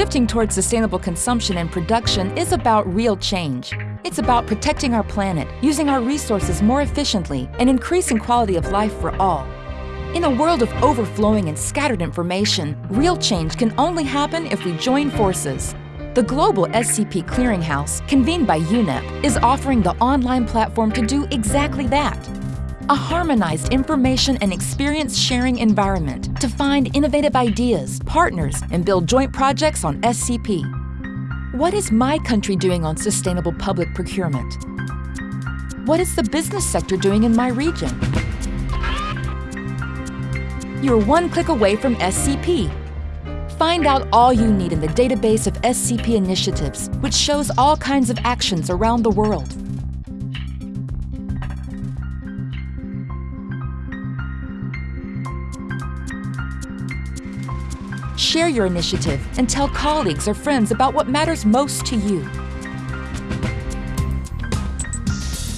Shifting towards sustainable consumption and production is about real change. It's about protecting our planet, using our resources more efficiently, and increasing quality of life for all. In a world of overflowing and scattered information, real change can only happen if we join forces. The Global SCP Clearinghouse, convened by UNEP, is offering the online platform to do exactly that. A harmonized information and experience sharing environment to find innovative ideas, partners, and build joint projects on SCP. What is my country doing on sustainable public procurement? What is the business sector doing in my region? You're one click away from SCP, Find out all you need in the database of SCP initiatives, which shows all kinds of actions around the world. Share your initiative and tell colleagues or friends about what matters most to you.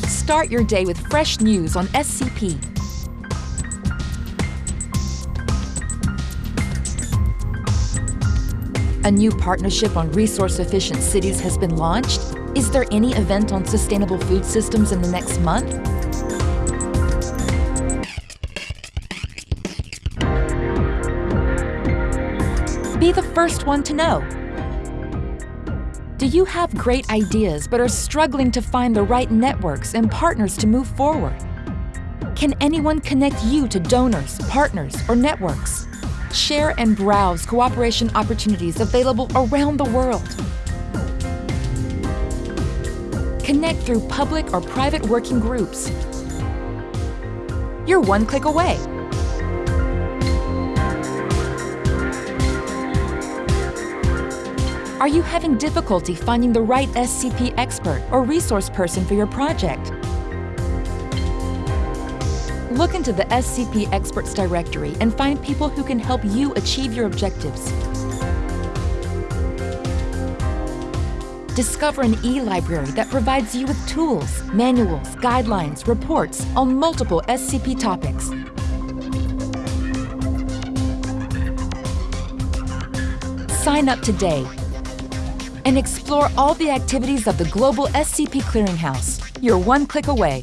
Start your day with fresh news on SCP A new partnership on resource-efficient cities has been launched. Is there any event on sustainable food systems in the next month? Be the first one to know. Do you have great ideas but are struggling to find the right networks and partners to move forward? Can anyone connect you to donors, partners, or networks? Share and browse cooperation opportunities available around the world. Connect through public or private working groups. You're one click away. Are you having difficulty finding the right SCP expert or resource person for your project? Look into the SCP Experts Directory and find people who can help you achieve your objectives. Discover an e-library that provides you with tools, manuals, guidelines, reports on multiple SCP topics. Sign up today and explore all the activities of the Global SCP Clearinghouse. You're one click away.